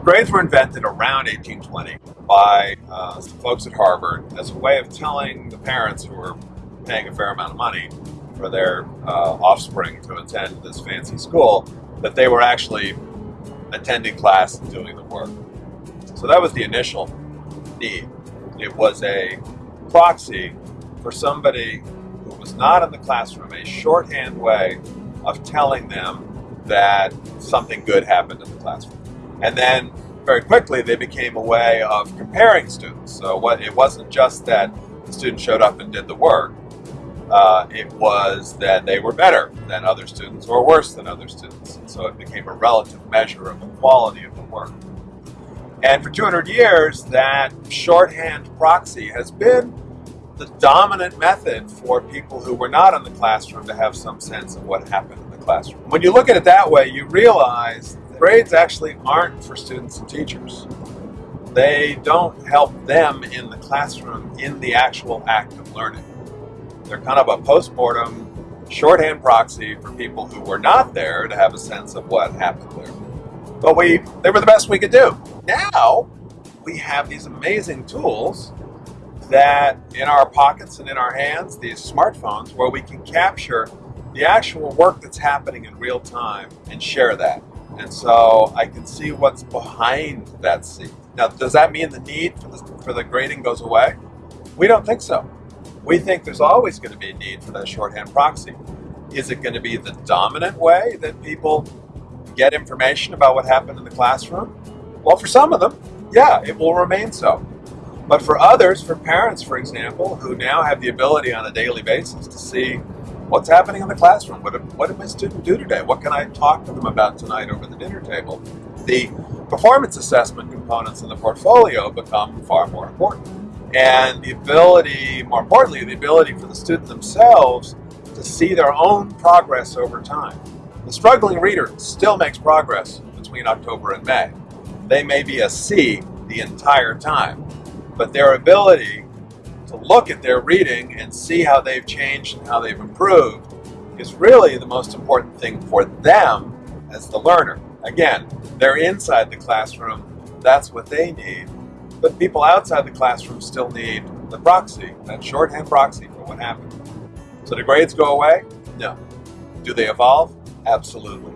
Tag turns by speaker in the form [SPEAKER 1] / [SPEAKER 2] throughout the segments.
[SPEAKER 1] grades were invented around 1820 by uh, some folks at Harvard as a way of telling the parents who were paying a fair amount of money for their uh, offspring to attend this fancy school that they were actually attending class and doing the work. So that was the initial need. It was a proxy for somebody who was not in the classroom, a shorthand way of telling them that something good happened in the classroom. And then very quickly they became a way of comparing students. So what it wasn't just that the student showed up and did the work, uh, it was that they were better than other students or worse than other students. And so it became a relative measure of the quality of the work. And for 200 years, that shorthand proxy has been the dominant method for people who were not in the classroom to have some sense of what happened in the classroom. When you look at it that way, you realize grades actually aren't for students and teachers. They don't help them in the classroom in the actual act of learning. They're kind of a post-mortem shorthand proxy for people who were not there to have a sense of what happened there. But we, they were the best we could do. Now, we have these amazing tools that in our pockets and in our hands, these smartphones, where we can capture the actual work that's happening in real time and share that. And so I can see what's behind that seat. Now, does that mean the need for the, for the grading goes away? We don't think so. We think there's always going to be a need for that shorthand proxy. Is it going to be the dominant way that people get information about what happened in the classroom? Well, for some of them, yeah, it will remain so. But for others, for parents, for example, who now have the ability on a daily basis to see what's happening in the classroom? What did, what did my student do today? What can I talk to them about tonight over the dinner table? The performance assessment components in the portfolio become far more important. And the ability, more importantly, the ability for the student themselves to see their own progress over time. The struggling reader still makes progress between October and May. They may be a C the entire time, but their ability to look at their reading and see how they've changed and how they've improved is really the most important thing for them as the learner. Again, they're inside the classroom, that's what they need. But people outside the classroom still need the proxy, that shorthand proxy for what happened. So do grades go away? No. Do they evolve? Absolutely.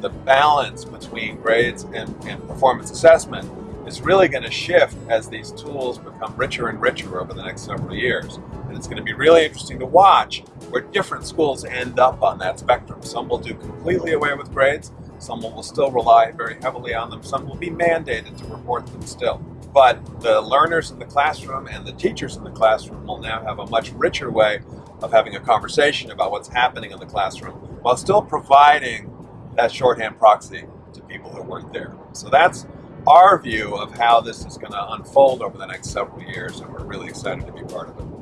[SPEAKER 1] The balance between grades and, and performance assessment is really going to shift as these tools become richer and richer over the next several years. And it's going to be really interesting to watch where different schools end up on that spectrum. Some will do completely away with grades, some will still rely very heavily on them, some will be mandated to report them still. But the learners in the classroom and the teachers in the classroom will now have a much richer way of having a conversation about what's happening in the classroom while still providing that shorthand proxy to people who weren't there. So that's our view of how this is going to unfold over the next several years, and we're really excited to be part of it.